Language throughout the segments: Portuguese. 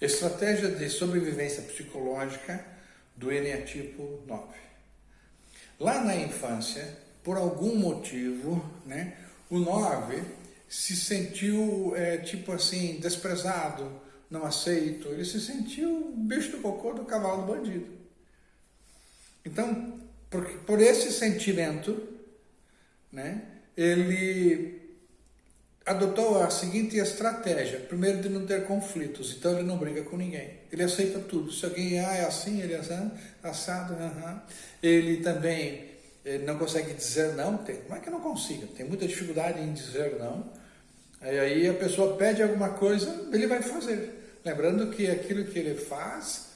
Estratégia de sobrevivência psicológica do eneatipo 9. Lá na infância, por algum motivo, né, o 9 se sentiu, é, tipo assim, desprezado, não aceito, ele se sentiu bicho do cocô do cavalo do bandido. Então, por, por esse sentimento, né, ele adotou a seguinte estratégia. Primeiro, de não ter conflitos. Então, ele não briga com ninguém. Ele aceita tudo. Se alguém ah, é assim, ele é assim, assado. Uh -huh. Ele também ele não consegue dizer não. Tem, como é que não consiga? Tem muita dificuldade em dizer não. Aí, aí a pessoa pede alguma coisa, ele vai fazer. Lembrando que aquilo que ele faz,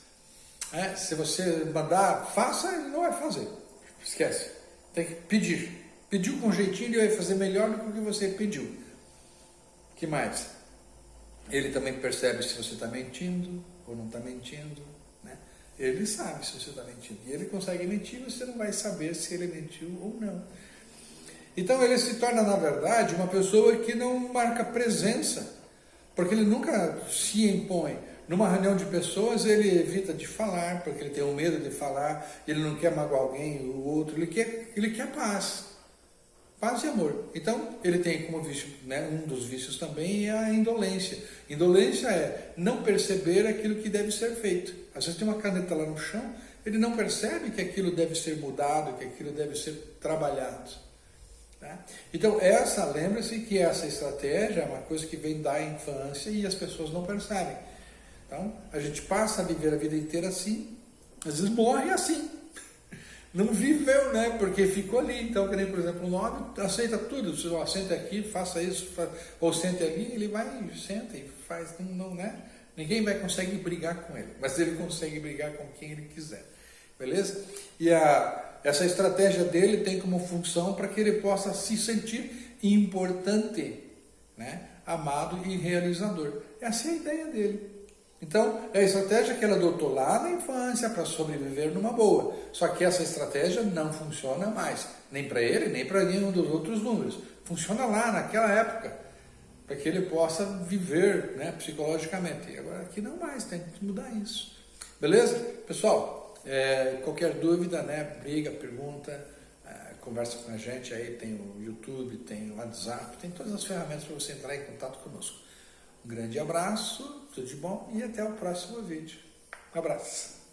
é, se você mandar, faça, ele não vai fazer. Esquece. Tem que pedir. Pediu com jeitinho, ele vai fazer melhor do que o que você pediu que mais? Ele também percebe se você está mentindo ou não está mentindo. Né? Ele sabe se você está mentindo. E ele consegue mentir, você não vai saber se ele mentiu ou não. Então ele se torna, na verdade, uma pessoa que não marca presença, porque ele nunca se impõe. Numa reunião de pessoas, ele evita de falar, porque ele tem o medo de falar, ele não quer magoar alguém, o outro, ele quer, ele quer paz paz e amor. Então, ele tem como vício, né, um dos vícios também é a indolência. Indolência é não perceber aquilo que deve ser feito. Às vezes tem uma caneta lá no chão, ele não percebe que aquilo deve ser mudado, que aquilo deve ser trabalhado. Tá? Então, essa, lembre-se que essa estratégia é uma coisa que vem da infância e as pessoas não percebem. Então, a gente passa a viver a vida inteira assim, às vezes morre assim não viveu, né? Porque ficou ali. Então, que nem, por exemplo, o nove aceita tudo. Se ó, sente aqui, faça isso, ou sente ali, ele vai, senta e faz, não, não, né? Ninguém vai conseguir brigar com ele, mas ele consegue brigar com quem ele quiser. Beleza? E a, essa estratégia dele tem como função para que ele possa se sentir importante, né? amado e realizador. Essa é a ideia dele. Então, é a estratégia que ela adotou lá na infância para sobreviver numa boa. Só que essa estratégia não funciona mais, nem para ele, nem para nenhum dos outros números. Funciona lá, naquela época, para que ele possa viver né, psicologicamente. Agora aqui não mais, tem que mudar isso. Beleza? Pessoal, é, qualquer dúvida, né, briga, pergunta, é, conversa com a gente aí, tem o YouTube, tem o WhatsApp, tem todas as ferramentas para você entrar em contato conosco. Um grande abraço, tudo de bom e até o próximo vídeo. Um abraço.